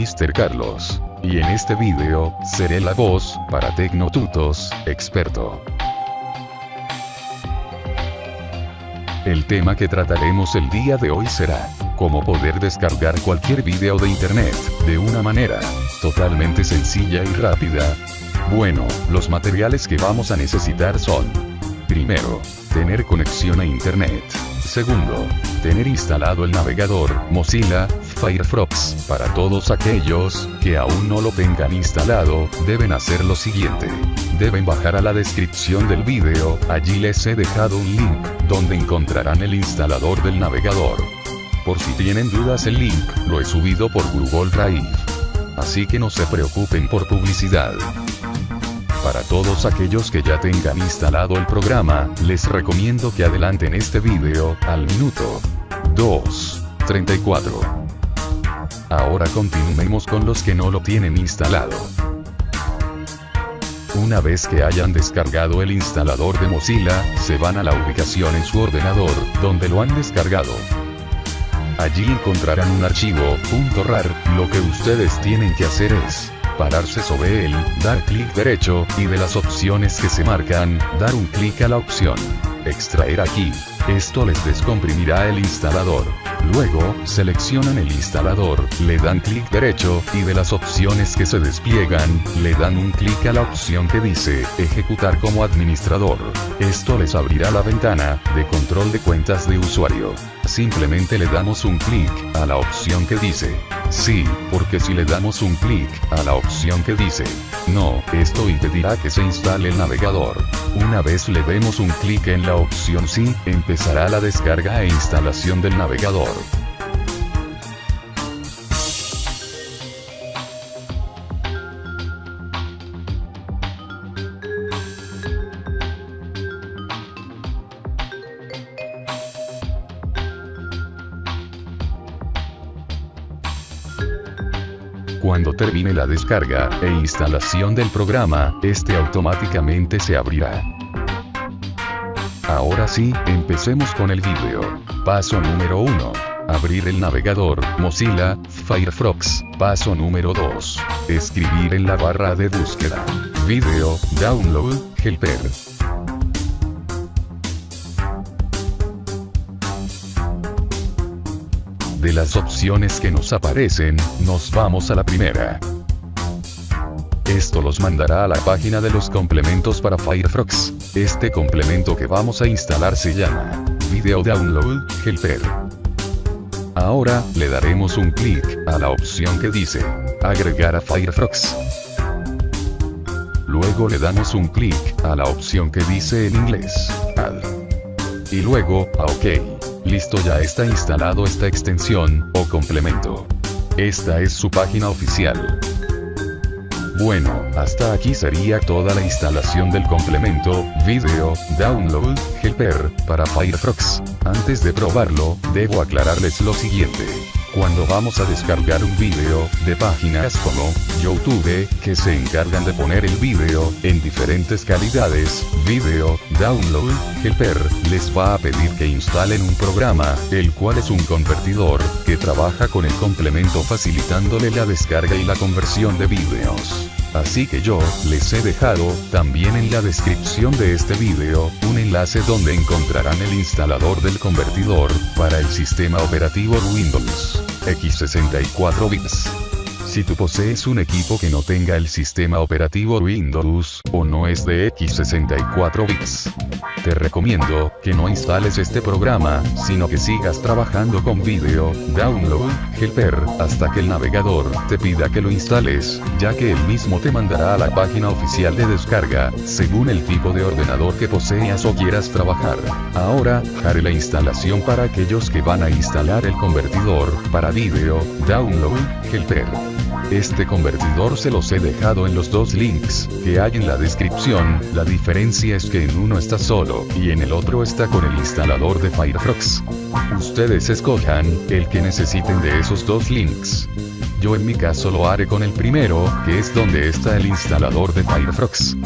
Mr. Carlos. Y en este video, seré la voz, para Tecnotutos, experto. El tema que trataremos el día de hoy será, cómo poder descargar cualquier video de internet, de una manera, totalmente sencilla y rápida. Bueno, los materiales que vamos a necesitar son, primero, tener conexión a internet. Segundo, tener instalado el navegador Mozilla Firefox. Para todos aquellos que aún no lo tengan instalado, deben hacer lo siguiente. Deben bajar a la descripción del vídeo, allí les he dejado un link, donde encontrarán el instalador del navegador. Por si tienen dudas el link, lo he subido por Google Drive. Así que no se preocupen por publicidad. Para todos aquellos que ya tengan instalado el programa, les recomiendo que adelanten este vídeo, al minuto 2.34. Ahora continuemos con los que no lo tienen instalado. Una vez que hayan descargado el instalador de Mozilla, se van a la ubicación en su ordenador, donde lo han descargado. Allí encontrarán un archivo, .rar, lo que ustedes tienen que hacer es pararse sobre él, dar clic derecho, y de las opciones que se marcan, dar un clic a la opción. Extraer aquí. Esto les descomprimirá el instalador. Luego, seleccionan el instalador, le dan clic derecho, y de las opciones que se despliegan, le dan un clic a la opción que dice, ejecutar como administrador. Esto les abrirá la ventana, de control de cuentas de usuario. Simplemente le damos un clic, a la opción que dice, sí, porque si le damos un clic, a la opción que dice, no, esto impedirá que se instale el navegador. Una vez le demos un clic en la opción sí, empezará la descarga e instalación del navegador. Cuando termine la descarga e instalación del programa, este automáticamente se abrirá. Ahora sí, empecemos con el vídeo. Paso número 1. Abrir el navegador, Mozilla, Firefox. Paso número 2. Escribir en la barra de búsqueda. Video, Download, Helper. De las opciones que nos aparecen, nos vamos a la primera. Esto los mandará a la página de los complementos para Firefox. Este complemento que vamos a instalar se llama Video Download Helper. Ahora, le daremos un clic a la opción que dice Agregar a Firefox. Luego le damos un clic a la opción que dice en inglés Add. Y luego, a OK. Listo ya está instalado esta extensión, o complemento. Esta es su página oficial. Bueno, hasta aquí sería toda la instalación del complemento, Video, Download, Helper, para Firefox. Antes de probarlo, debo aclararles lo siguiente. Cuando vamos a descargar un video, de páginas como YouTube, que se encargan de poner el video, en diferentes calidades, video, download, helper, les va a pedir que instalen un programa, el cual es un convertidor, que trabaja con el complemento facilitándole la descarga y la conversión de videos. Así que yo, les he dejado, también en la descripción de este video, un enlace donde encontrarán el instalador del convertidor, para el sistema operativo Windows, x64 bits. Si tú posees un equipo que no tenga el sistema operativo Windows, o no es de x64 bits, te recomiendo que no instales este programa, sino que sigas trabajando con Video, Download, Helper, hasta que el navegador te pida que lo instales, ya que él mismo te mandará a la página oficial de descarga, según el tipo de ordenador que poseas o quieras trabajar. Ahora, haré la instalación para aquellos que van a instalar el convertidor, para Video, Download, Helper. Este convertidor se los he dejado en los dos links, que hay en la descripción, la diferencia es que en uno está solo, y en el otro está con el instalador de Firefox. Ustedes escojan, el que necesiten de esos dos links. Yo en mi caso lo haré con el primero, que es donde está el instalador de Firefox.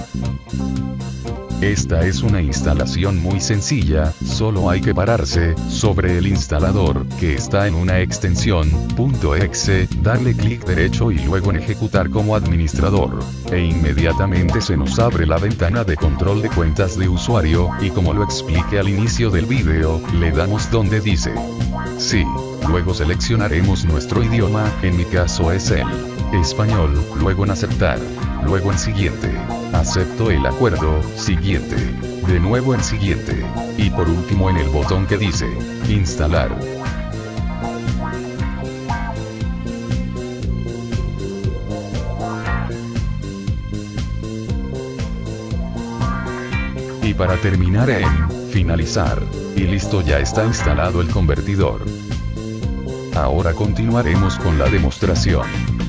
Esta es una instalación muy sencilla, solo hay que pararse, sobre el instalador, que está en una extensión, .exe, darle clic derecho y luego en ejecutar como administrador. E inmediatamente se nos abre la ventana de control de cuentas de usuario, y como lo expliqué al inicio del vídeo, le damos donde dice. Sí. Luego seleccionaremos nuestro idioma, en mi caso es el español, luego en aceptar, luego en siguiente. Acepto el acuerdo, siguiente. De nuevo en siguiente. Y por último en el botón que dice, instalar. Y para terminar en, finalizar. Y listo ya está instalado el convertidor. Ahora continuaremos con la demostración.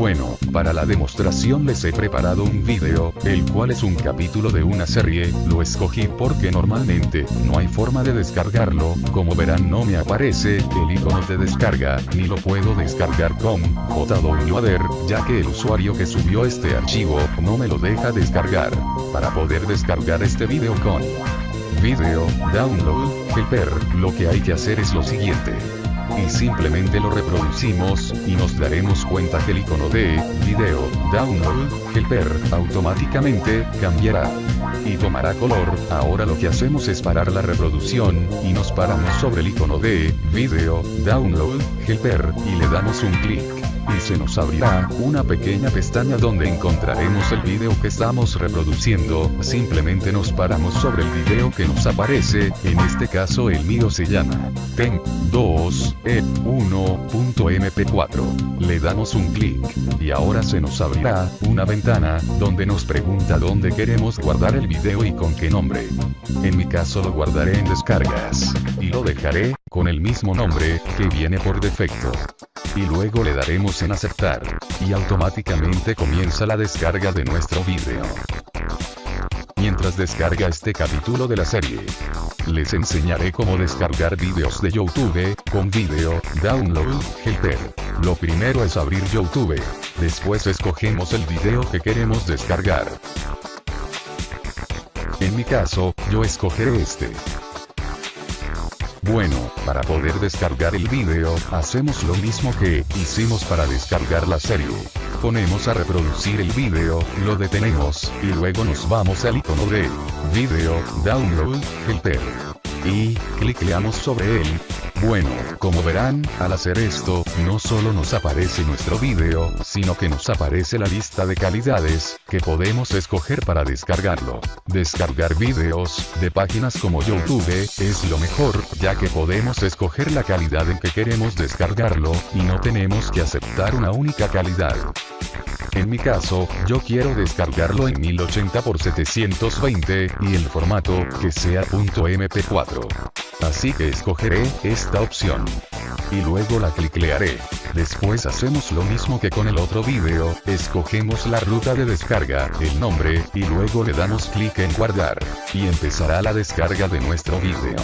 Bueno, para la demostración les he preparado un vídeo, el cual es un capítulo de una serie, lo escogí porque normalmente, no hay forma de descargarlo, como verán no me aparece, el icono de descarga, ni lo puedo descargar con, JWADER, ya que el usuario que subió este archivo, no me lo deja descargar. Para poder descargar este vídeo con Video, Download, Helper, lo que hay que hacer es lo siguiente y simplemente lo reproducimos, y nos daremos cuenta que el icono de video, download, helper, automáticamente, cambiará. Y tomará color, ahora lo que hacemos es parar la reproducción, y nos paramos sobre el icono de video, download, helper, y le damos un clic y se nos abrirá una pequeña pestaña donde encontraremos el video que estamos reproduciendo, simplemente nos paramos sobre el video que nos aparece, en este caso el mío se llama temp 2 e 1.mp4. Le damos un clic, y ahora se nos abrirá una ventana, donde nos pregunta dónde queremos guardar el video y con qué nombre. En mi caso lo guardaré en descargas, y lo dejaré, con el mismo nombre, que viene por defecto y luego le daremos en aceptar, y automáticamente comienza la descarga de nuestro vídeo. Mientras descarga este capítulo de la serie, les enseñaré cómo descargar vídeos de YouTube, con video, download, helper. Lo primero es abrir YouTube, después escogemos el video que queremos descargar. En mi caso, yo escogeré este. Bueno, para poder descargar el vídeo, hacemos lo mismo que hicimos para descargar la serie. Ponemos a reproducir el vídeo, lo detenemos, y luego nos vamos al icono de Video, Download, Helper. Y, cliqueamos sobre él, bueno, como verán, al hacer esto, no solo nos aparece nuestro vídeo, sino que nos aparece la lista de calidades, que podemos escoger para descargarlo. Descargar vídeos, de páginas como YouTube, es lo mejor, ya que podemos escoger la calidad en que queremos descargarlo, y no tenemos que aceptar una única calidad. En mi caso, yo quiero descargarlo en 1080x720, y el formato, que sea .mp4. Así que escogeré esta opción. Y luego la cliclearé. Después hacemos lo mismo que con el otro vídeo, escogemos la ruta de descarga, el nombre, y luego le damos clic en guardar. Y empezará la descarga de nuestro vídeo.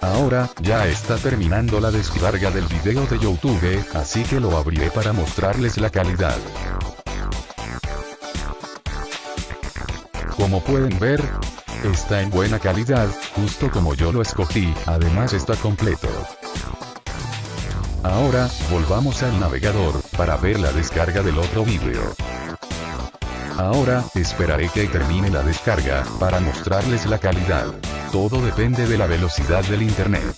Ahora, ya está terminando la descarga del video de YouTube, así que lo abriré para mostrarles la calidad. Como pueden ver, está en buena calidad, justo como yo lo escogí, además está completo. Ahora, volvamos al navegador, para ver la descarga del otro vídeo. Ahora, esperaré que termine la descarga, para mostrarles la calidad. Todo depende de la velocidad del internet.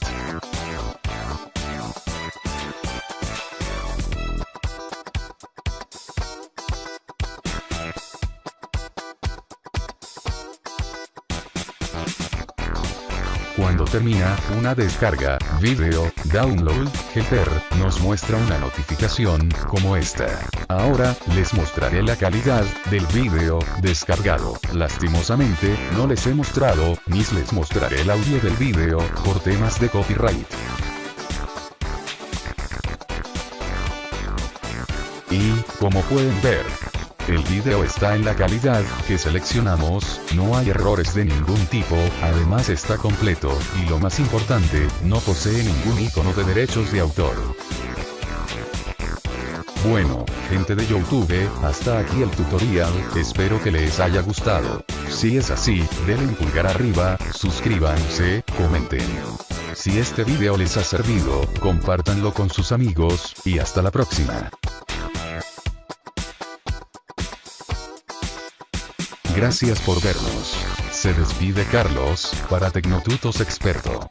Termina una descarga, video, download, helper, nos muestra una notificación, como esta. Ahora, les mostraré la calidad del video descargado. Lastimosamente, no les he mostrado, ni les mostraré el audio del video, por temas de copyright. Y, como pueden ver, el video está en la calidad que seleccionamos, no hay errores de ningún tipo, además está completo, y lo más importante, no posee ningún icono de derechos de autor. Bueno, Gente de Youtube, hasta aquí el tutorial, espero que les haya gustado. Si es así, denle un pulgar arriba, suscríbanse, comenten. Si este video les ha servido, compártanlo con sus amigos, y hasta la próxima. Gracias por vernos. Se despide Carlos, para Tecnotutos Experto.